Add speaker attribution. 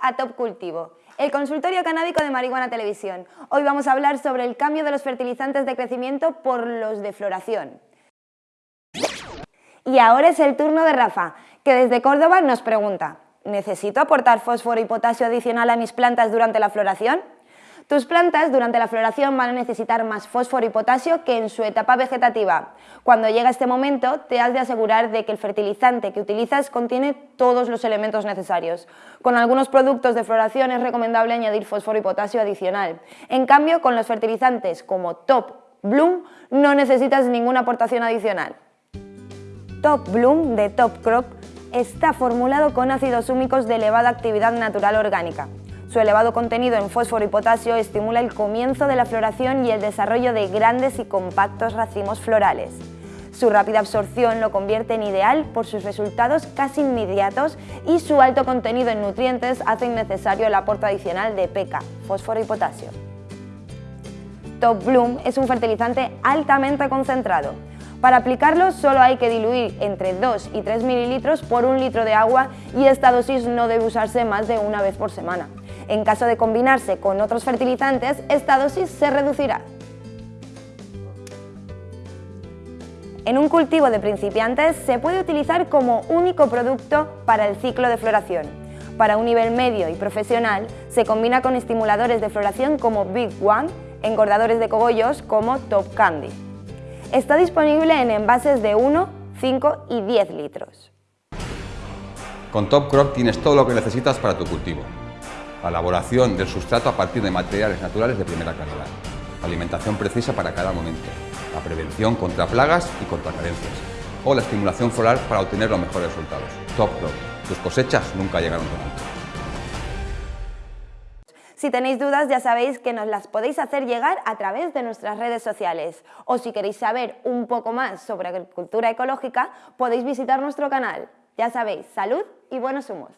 Speaker 1: a Top Cultivo, el consultorio canábico de Marihuana Televisión. Hoy vamos a hablar sobre el cambio de los fertilizantes de crecimiento por los de floración. Y ahora es el turno de Rafa, que desde Córdoba nos pregunta, ¿necesito aportar fósforo y potasio adicional a mis plantas durante la floración? Tus plantas durante la floración van a necesitar más fósforo y potasio que en su etapa vegetativa. Cuando llega este momento, te has de asegurar de que el fertilizante que utilizas contiene todos los elementos necesarios. Con algunos productos de floración es recomendable añadir fósforo y potasio adicional. En cambio, con los fertilizantes como Top Bloom no necesitas ninguna aportación adicional. Top Bloom de Top Crop está formulado con ácidos húmicos de elevada actividad natural orgánica. Su elevado contenido en fósforo y potasio estimula el comienzo de la floración y el desarrollo de grandes y compactos racimos florales. Su rápida absorción lo convierte en ideal por sus resultados casi inmediatos y su alto contenido en nutrientes hace innecesario el aporte adicional de PK, fósforo y potasio. Top Bloom es un fertilizante altamente concentrado. Para aplicarlo solo hay que diluir entre 2 y 3 mililitros por un litro de agua y esta dosis no debe usarse más de una vez por semana. En caso de combinarse con otros fertilizantes, esta dosis se reducirá. En un cultivo de principiantes se puede utilizar como único producto para el ciclo de floración. Para un nivel medio y profesional se combina con estimuladores de floración como Big One, engordadores de cogollos como Top Candy. Está disponible en envases de 1, 5 y 10 litros.
Speaker 2: Con Top Crop tienes todo lo que necesitas para tu cultivo la elaboración del sustrato a partir de materiales naturales de primera calidad, alimentación precisa para cada momento, la prevención contra plagas y contra carencias, o la estimulación floral para obtener los mejores resultados. Top Crop. Tus cosechas nunca llegaron tan alto.
Speaker 1: Si tenéis dudas ya sabéis que nos las podéis hacer llegar a través de nuestras redes sociales o si queréis saber un poco más sobre agricultura ecológica podéis visitar nuestro canal. Ya sabéis, salud y buenos humos.